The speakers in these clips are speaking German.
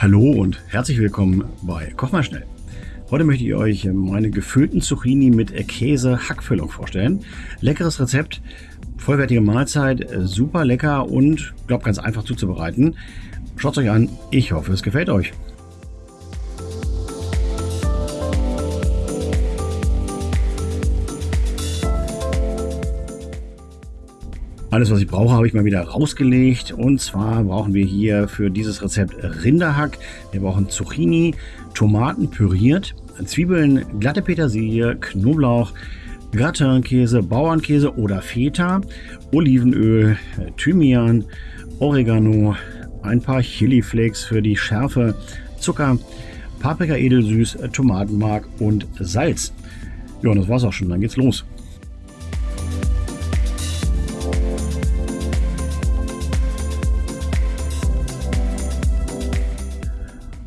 Hallo und herzlich willkommen bei Koch mal schnell. Heute möchte ich euch meine gefüllten Zucchini mit Käse-Hackfüllung vorstellen. Leckeres Rezept, vollwertige Mahlzeit, super lecker und glaube ganz einfach zuzubereiten. Schaut euch an, ich hoffe es gefällt euch. Alles, was ich brauche, habe ich mal wieder rausgelegt. Und zwar brauchen wir hier für dieses Rezept Rinderhack. Wir brauchen Zucchini, Tomaten püriert, Zwiebeln, glatte Petersilie, Knoblauch, Gratinkäse, Bauernkäse oder Feta, Olivenöl, Thymian, Oregano, ein paar Chiliflakes für die Schärfe, Zucker, Paprika edelsüß, Tomatenmark und Salz. Ja, und das war's auch schon. Dann geht's los.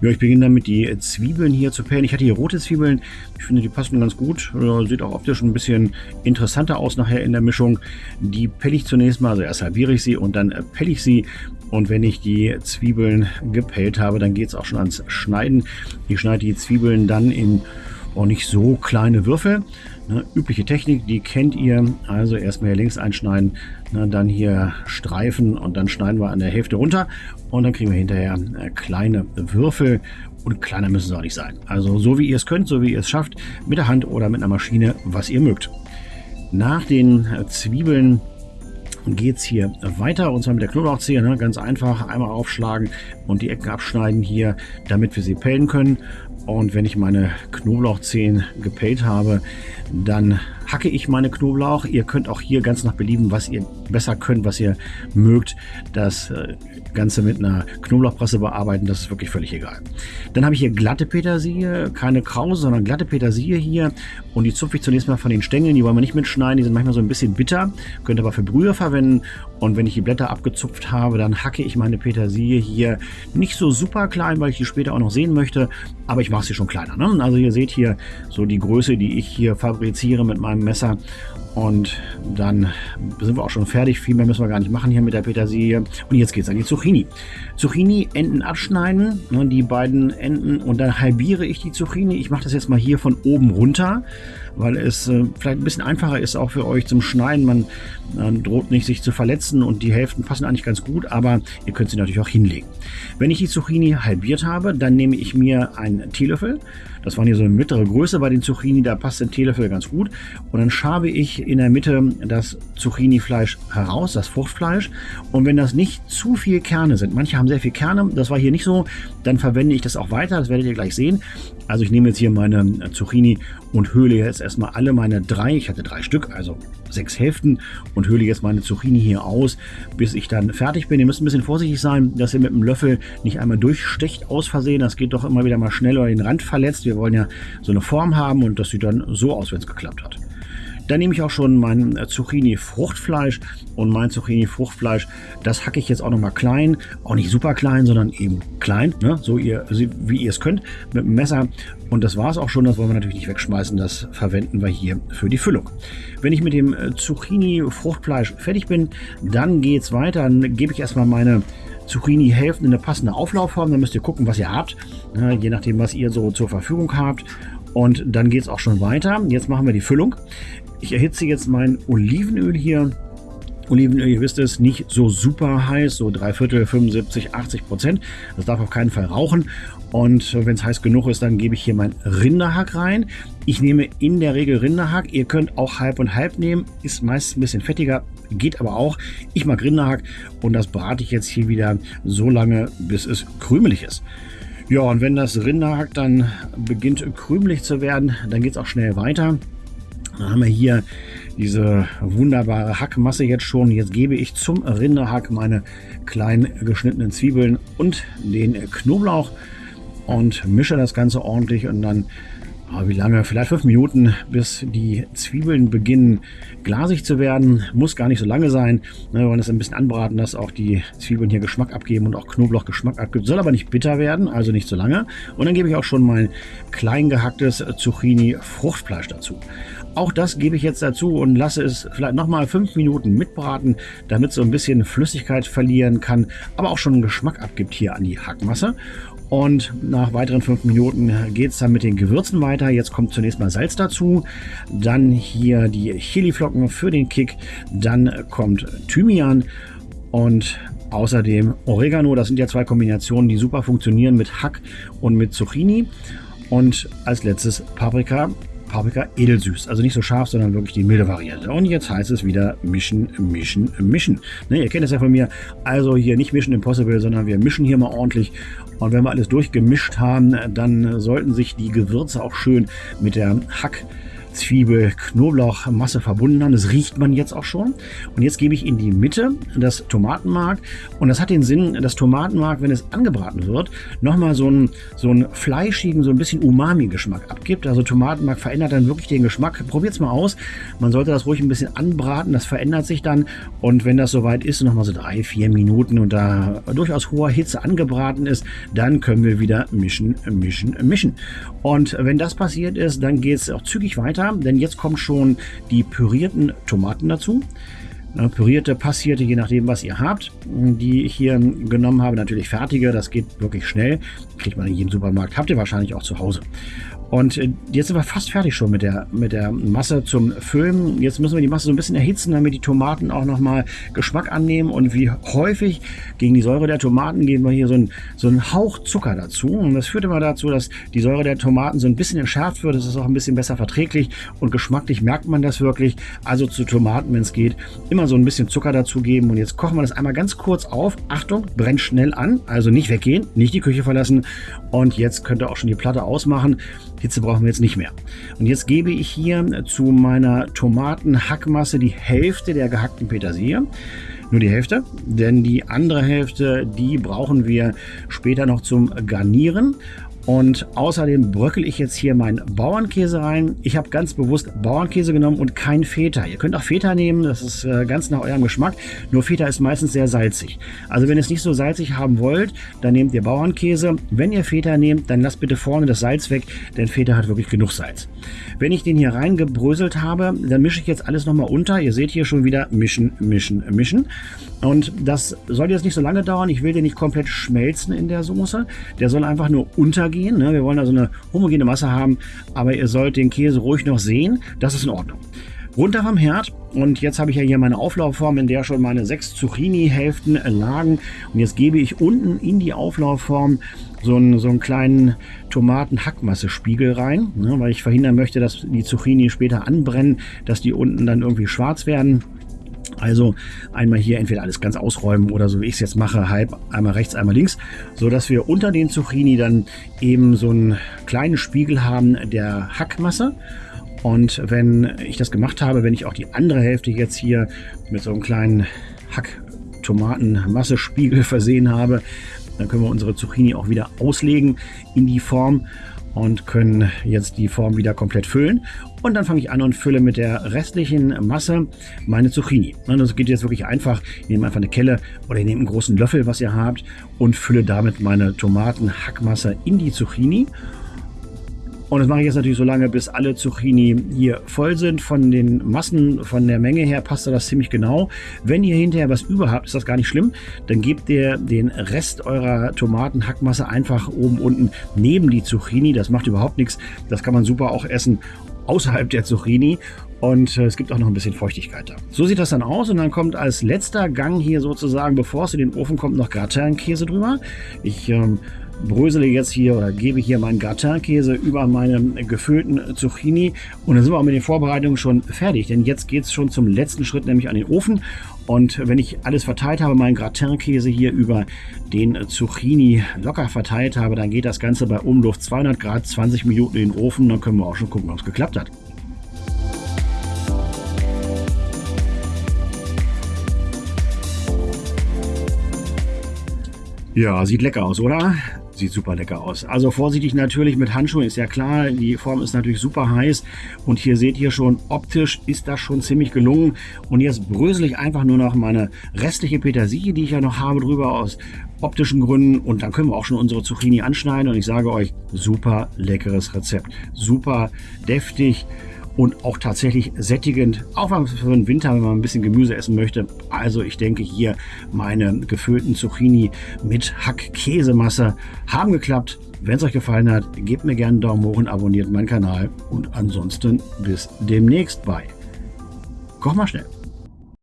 Ja, ich beginne damit, die Zwiebeln hier zu pellen. Ich hatte hier rote Zwiebeln. Ich finde, die passen ganz gut. Sieht auch optisch ein bisschen interessanter aus nachher in der Mischung. Die pelle ich zunächst mal. Also erst halbiere ich sie und dann pelle ich sie. Und wenn ich die Zwiebeln gepellt habe, dann geht es auch schon ans Schneiden. Ich schneide die Zwiebeln dann in auch nicht so kleine Würfel. Ne, übliche Technik, die kennt ihr. Also erstmal hier links einschneiden, ne, dann hier streifen und dann schneiden wir an der Hälfte runter und dann kriegen wir hinterher äh, kleine Würfel und kleiner müssen sie auch nicht sein. Also so wie ihr es könnt, so wie ihr es schafft, mit der Hand oder mit einer Maschine, was ihr mögt. Nach den Zwiebeln geht es hier weiter und zwar mit der Knoblauchzehe. Ne? Ganz einfach einmal aufschlagen und die Ecken abschneiden hier, damit wir sie pellen können. Und wenn ich meine Knoblauchzehen gepellt habe, dann hacke ich meine Knoblauch. Ihr könnt auch hier ganz nach Belieben, was ihr besser könnt, was ihr mögt, das äh, Ganze mit einer Knoblauchpresse bearbeiten. Das ist wirklich völlig egal. Dann habe ich hier glatte Petersilie, keine Krause, sondern glatte Petersilie hier. Und die zupfe ich zunächst mal von den Stängeln. Die wollen wir nicht mitschneiden. Die sind manchmal so ein bisschen bitter. Könnt aber für Brühe verwenden. Und wenn ich die Blätter abgezupft habe, dann hacke ich meine Petersilie hier nicht so super klein, weil ich die später auch noch sehen möchte. Aber ich mache sie schon kleiner. Ne? Also ihr seht hier so die Größe, die ich hier fabriziere mit meinem Messer. Und dann sind wir auch schon fertig. Viel mehr müssen wir gar nicht machen hier mit der Petersilie. Und jetzt geht es an die Zucchini. Zucchini, Enden abschneiden, ne, die beiden Enden. Und dann halbiere ich die Zucchini. Ich mache das jetzt mal hier von oben runter, weil es äh, vielleicht ein bisschen einfacher ist auch für euch zum Schneiden. Man äh, droht nicht, sich zu verletzen und die Hälften passen eigentlich ganz gut, aber ihr könnt sie natürlich auch hinlegen. Wenn ich die Zucchini halbiert habe, dann nehme ich mir einen Teelöffel. Das waren hier so eine mittlere Größe bei den Zucchini, da passt ein Teelöffel ganz gut. Und dann schabe ich in der Mitte das Zucchini-Fleisch heraus, das Fruchtfleisch. Und wenn das nicht zu viel Kerne sind, manche haben sehr viel Kerne, das war hier nicht so, dann verwende ich das auch weiter, das werdet ihr gleich sehen. Also ich nehme jetzt hier meine Zucchini und höhle jetzt erstmal alle meine drei, ich hatte drei Stück, also sechs Hälften und höhle jetzt meine Zucchini hier aus, bis ich dann fertig bin. Ihr müsst ein bisschen vorsichtig sein, dass ihr mit dem Löffel nicht einmal durchstecht aus Versehen. Das geht doch immer wieder mal schnell oder den Rand verletzt. Wir wollen ja so eine Form haben und das sieht dann so aus, wenn es geklappt hat. Dann nehme ich auch schon mein äh, Zucchini-Fruchtfleisch und mein Zucchini-Fruchtfleisch, das hacke ich jetzt auch nochmal klein, auch nicht super klein, sondern eben klein, ne? so ihr, wie ihr es könnt, mit dem Messer. Und das war es auch schon, das wollen wir natürlich nicht wegschmeißen, das verwenden wir hier für die Füllung. Wenn ich mit dem äh, Zucchini-Fruchtfleisch fertig bin, dann geht es weiter, dann gebe ich erstmal meine Zucchini-Hälften in eine passende Auflaufform. Dann müsst ihr gucken, was ihr habt, ne? je nachdem, was ihr so zur Verfügung habt. Und dann geht es auch schon weiter. Jetzt machen wir die Füllung. Ich erhitze jetzt mein Olivenöl hier. Olivenöl, ihr wisst es, nicht so super heiß, so drei Viertel, 75, 80 Prozent. Das darf auf keinen Fall rauchen. Und wenn es heiß genug ist, dann gebe ich hier mein Rinderhack rein. Ich nehme in der Regel Rinderhack. Ihr könnt auch halb und halb nehmen. Ist meist ein bisschen fettiger, geht aber auch. Ich mag Rinderhack und das brate ich jetzt hier wieder so lange, bis es krümelig ist. Ja, und wenn das Rinderhack dann beginnt krümelig zu werden, dann geht es auch schnell weiter. Dann haben wir hier diese wunderbare Hackmasse jetzt schon. Jetzt gebe ich zum Rinderhack meine klein geschnittenen Zwiebeln und den Knoblauch und mische das Ganze ordentlich und dann Aber wie lange? Vielleicht fünf Minuten, bis die Zwiebeln beginnen glasig zu werden. Muss gar nicht so lange sein. Ne, wir wollen das ein bisschen anbraten, dass auch die Zwiebeln hier Geschmack abgeben und auch Knoblauch Geschmack abgibt. Soll aber nicht bitter werden, also nicht so lange. Und dann gebe ich auch schon mein klein gehacktes Zucchini-Fruchtfleisch dazu. Auch das gebe ich jetzt dazu und lasse es vielleicht nochmal fünf Minuten mitbraten, damit so ein bisschen Flüssigkeit verlieren kann, aber auch schon einen Geschmack abgibt hier an die Hackmasse. Und nach weiteren fünf Minuten geht es dann mit den Gewürzen weiter. Jetzt kommt zunächst mal Salz dazu, dann hier die Chiliflocken für den Kick, dann kommt Thymian und außerdem Oregano. Das sind ja zwei Kombinationen, die super funktionieren mit Hack und mit Zucchini. Und als letztes Paprika Paprika edelsüß. Also nicht so scharf, sondern wirklich die milde Variante. Und jetzt heißt es wieder mischen, mischen, mischen. Ne, ihr kennt es ja von mir. Also hier nicht mischen Impossible, sondern wir mischen hier mal ordentlich. Und wenn wir alles durchgemischt haben, dann sollten sich die Gewürze auch schön mit der Hack Zwiebel, Knoblauch, Masse verbunden haben. Das riecht man jetzt auch schon. Und jetzt gebe ich in die Mitte das Tomatenmark. Und das hat den Sinn, dass Tomatenmark, wenn es angebraten wird, nochmal so einen, so einen fleischigen, so ein bisschen Umami-Geschmack abgibt. Also Tomatenmark verändert dann wirklich den Geschmack. Probiert es mal aus. Man sollte das ruhig ein bisschen anbraten. Das verändert sich dann. Und wenn das soweit ist, nochmal so drei, vier Minuten und da durchaus hoher Hitze angebraten ist, dann können wir wieder mischen, mischen, mischen. Und wenn das passiert ist, dann geht es auch zügig weiter weiter, denn jetzt kommen schon die pürierten Tomaten dazu. Pürierte, passierte, je nachdem, was ihr habt, die ich hier genommen habe. Natürlich fertige, das geht wirklich schnell. Kriegt man in jedem Supermarkt, habt ihr wahrscheinlich auch zu Hause. Und äh, jetzt sind wir fast fertig schon mit der, mit der Masse zum Füllen. Jetzt müssen wir die Masse so ein bisschen erhitzen, damit die Tomaten auch nochmal Geschmack annehmen. Und wie häufig gegen die Säure der Tomaten geben wir hier so einen, so einen Hauch Zucker dazu. Und das führt immer dazu, dass die Säure der Tomaten so ein bisschen entschärft wird. Das ist auch ein bisschen besser verträglich und geschmacklich merkt man das wirklich. Also zu Tomaten, wenn es geht, immer so ein bisschen Zucker dazugeben. Und jetzt kochen wir das einmal ganz kurz auf. Achtung, brennt schnell an. Also nicht weggehen, nicht die Küche verlassen. Und jetzt könnt ihr auch schon die Platte ausmachen. Hitze brauchen wir jetzt nicht mehr. Und jetzt gebe ich hier zu meiner Tomatenhackmasse die Hälfte der gehackten Petersilie. Nur die Hälfte, denn die andere Hälfte, die brauchen wir später noch zum Garnieren. Und außerdem bröckel ich jetzt hier meinen Bauernkäse rein. Ich habe ganz bewusst Bauernkäse genommen und kein Feta. Ihr könnt auch Feta nehmen, das ist äh, ganz nach eurem Geschmack. Nur Feta ist meistens sehr salzig. Also wenn ihr es nicht so salzig haben wollt, dann nehmt ihr Bauernkäse. Wenn ihr Feta nehmt, dann lasst bitte vorne das Salz weg, denn Feta hat wirklich genug Salz. Wenn ich den hier reingebröselt habe, dann mische ich jetzt alles nochmal unter. Ihr seht hier schon wieder mischen, mischen, mischen. Und das soll jetzt nicht so lange dauern. Ich will den nicht komplett schmelzen in der Soße. Der soll einfach nur untergehen. Ne? Wir wollen also eine homogene Masse haben, aber ihr sollt den Käse ruhig noch sehen. Das ist in Ordnung. Runter vom Herd und jetzt habe ich ja hier meine Auflaufform, in der schon meine sechs Zucchini-Hälften lagen. Und jetzt gebe ich unten in die Auflaufform so einen, so einen kleinen Tomaten-Hackmasse-Spiegel rein, ne, weil ich verhindern möchte, dass die Zucchini später anbrennen, dass die unten dann irgendwie schwarz werden. Also einmal hier entweder alles ganz ausräumen oder so wie ich es jetzt mache, halb einmal rechts, einmal links, so dass wir unter den Zucchini dann eben so einen kleinen Spiegel haben der Hackmasse. Und wenn ich das gemacht habe, wenn ich auch die andere Hälfte jetzt hier mit so einem kleinen Hack-Tomaten-Massespiegel versehen habe, dann können wir unsere Zucchini auch wieder auslegen in die Form und können jetzt die Form wieder komplett füllen. Und dann fange ich an und fülle mit der restlichen Masse meine Zucchini. Und das geht jetzt wirklich einfach. Ich nehme einfach eine Kelle oder ich nehme einen großen Löffel, was ihr habt, und fülle damit meine Tomatenhackmasse in die Zucchini. Und das mache ich jetzt natürlich so lange, bis alle Zucchini hier voll sind. Von den Massen, von der Menge her passt das ziemlich genau. Wenn ihr hinterher was über habt, ist das gar nicht schlimm. Dann gebt ihr den Rest eurer Tomatenhackmasse einfach oben unten neben die Zucchini. Das macht überhaupt nichts. Das kann man super auch essen außerhalb der Zucchini und äh, es gibt auch noch ein bisschen Feuchtigkeit da. So sieht das dann aus und dann kommt als letzter Gang hier sozusagen, bevor es in den Ofen kommt, noch Gratin-Käse drüber. Ich ähm, brösele jetzt hier oder gebe hier meinen Gratin-Käse über meine gefüllten Zucchini und dann sind wir auch mit den Vorbereitungen schon fertig, denn jetzt geht es schon zum letzten Schritt, nämlich an den Ofen und wenn ich alles verteilt habe, meinen Gratin-Käse hier über den Zucchini locker verteilt habe, dann geht das Ganze bei Umluft 200 Grad 20 Minuten in den Ofen, dann können wir auch schon gucken, ob es geklappt hat. Ja, sieht lecker aus, oder? Sieht super lecker aus. Also vorsichtig natürlich mit Handschuhen, ist ja klar, die Form ist natürlich super heiß. Und hier seht ihr schon, optisch ist das schon ziemlich gelungen. Und jetzt brösel ich einfach nur noch meine restliche Petersilie, die ich ja noch habe, drüber aus optischen Gründen. Und dann können wir auch schon unsere Zucchini anschneiden. Und ich sage euch, super leckeres Rezept, super deftig und auch tatsächlich sättigend, auch für den Winter, wenn man ein bisschen Gemüse essen möchte. Also ich denke hier meine gefüllten Zucchini mit Hack-Käsemasse haben geklappt. Wenn es euch gefallen hat, gebt mir gerne einen Daumen hoch und abonniert meinen Kanal. Und ansonsten bis demnächst bei Koch mal schnell.